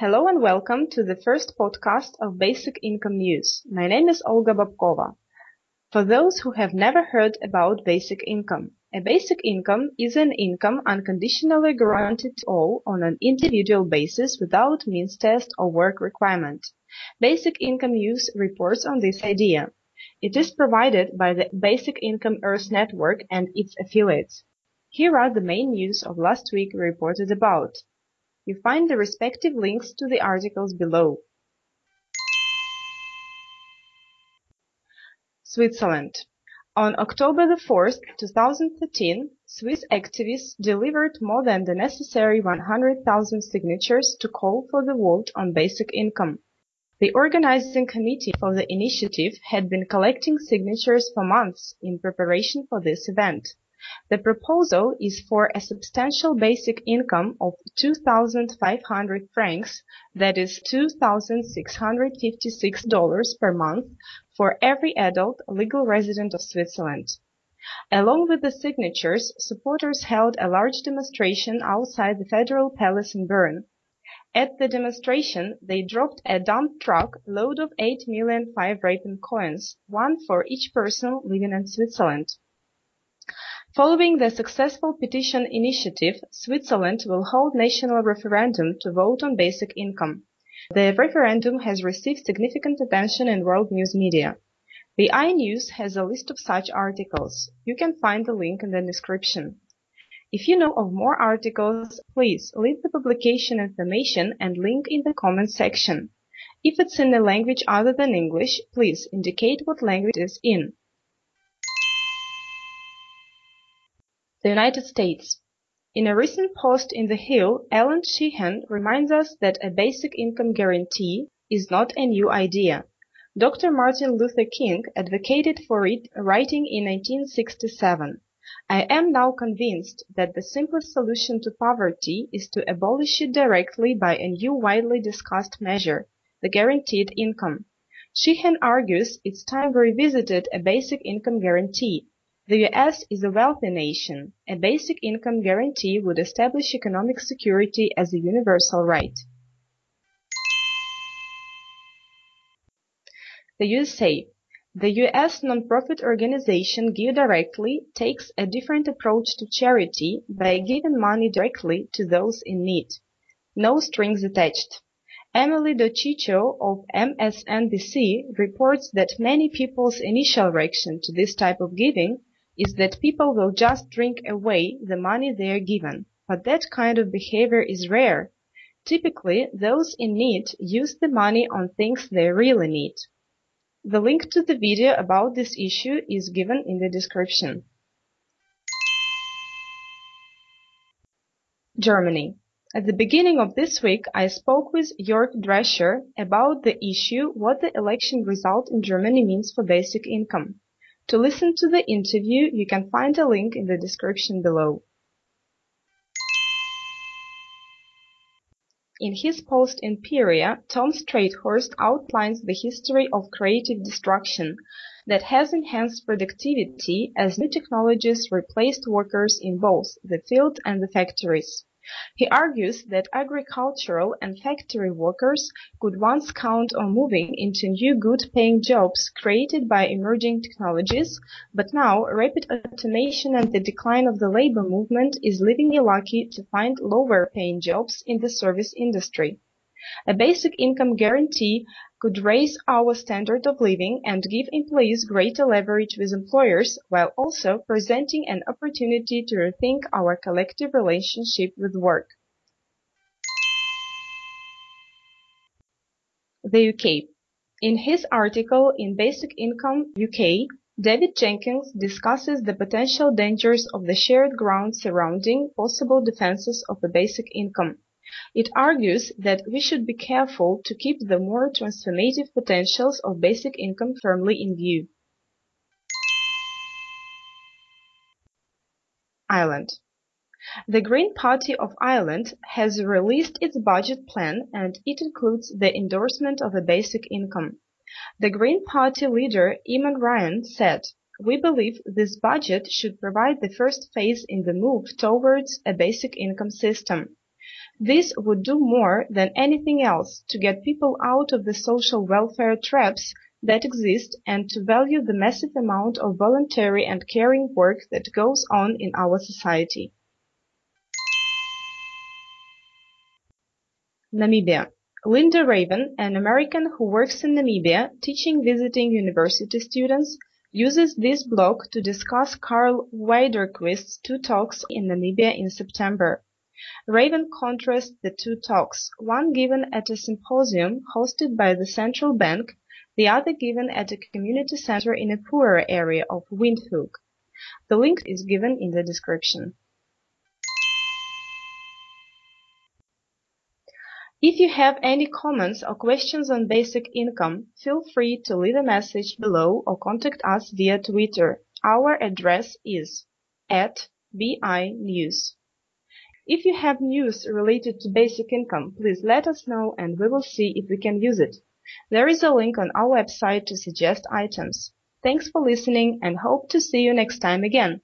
Hello and welcome to the first podcast of Basic Income News. My name is Olga Babkova. For those who have never heard about basic income, a basic income is an income unconditionally granted to all on an individual basis without means test or work requirement. Basic Income News reports on this idea. It is provided by the Basic Income Earth Network and its affiliates. Here are the main news of last week reported about. You find the respective links to the articles below. Switzerland. On October 4, 2013, Swiss activists delivered more than the necessary 100,000 signatures to call for the vote on basic income. The organizing committee for the initiative had been collecting signatures for months in preparation for this event. The proposal is for a substantial basic income of 2,500 francs, that is $2,656 per month for every adult legal resident of Switzerland. Along with the signatures, supporters held a large demonstration outside the Federal Palace in Bern. At the demonstration, they dropped a dump truck load of 8 million five rappen coins, one for each person living in Switzerland. Following the successful petition initiative, Switzerland will hold national referendum to vote on basic income. The referendum has received significant attention in world news media. The iNews has a list of such articles. You can find the link in the description. If you know of more articles, please leave the publication information and link in the comment section. If it's in a language other than English, please indicate what language it is in. The United States. In a recent post in The Hill, Allan Sheahen reminds us that a basic income guarantee is not a new idea. Dr. Martin Luther King advocated for it writing in 1967. I am now convinced that the simplest solution to poverty is to abolish it directly by a new widely discussed measure, the guaranteed income. Sheehan argues it's time we revisited a basic income guarantee. The US is a wealthy nation. A basic income guarantee would establish economic security as a universal right. The USA. The US nonprofit organization Give Directly takes a different approach to charity by giving money directly to those in need. No strings attached. Emily DiCicco of MSNBC reports that many people's initial reaction to this type of giving is that people will just drink away the money they are given. But that kind of behavior is rare. Typically, those in need use the money on things they really need. The link to the video about this issue is given in the description. Germany. At the beginning of this week, I spoke with Jörg Drescher about the issue what the election result in Germany means for basic income. To listen to the interview, you can find a link in the description below. In his post in Pieria, Tom Streithorst outlines the history of creative destruction that has enhanced productivity as new technologies replaced workers in both the field and the factories. He argues that agricultural and factory workers could once count on moving into new good-paying jobs created by emerging technologies, but now rapid automation and the decline of the labor movement is leaving you lucky to find lower-paying jobs in the service industry. A basic income guarantee could raise our standard of living and give employees greater leverage with employers while also presenting an opportunity to rethink our collective relationship with work. The UK. In his article in Basic Income UK, David Jenkins discusses the potential dangers of the shared ground surrounding possible defenses of a basic income. It argues that we should be careful to keep the more transformative potentials of basic income firmly in view. Ireland. The Green Party of Ireland has released its budget plan and it includes the endorsement of a basic income. The Green Party leader Eamon Ryan said, We believe this budget should provide the first phase in the move towards a basic income system. This would do more than anything else to get people out of the social welfare traps that exist and to value the massive amount of voluntary and caring work that goes on in our society. Namibia. Linda Raven, an American who works in Namibia teaching visiting university students, uses this blog to discuss Karl Widerquist's two talks in Namibia in September. Raven contrasts the two talks, one given at a symposium hosted by the central bank, the other given at a community center in a poorer area of Windhoek. The link is given in the description. If you have any comments or questions on basic income, feel free to leave a message below or contact us via Twitter. Our address is at BI News. If you have news related to basic income, please let us know and we will see if we can use it. There is a link on our website to suggest items. Thanks for listening and hope to see you next time again.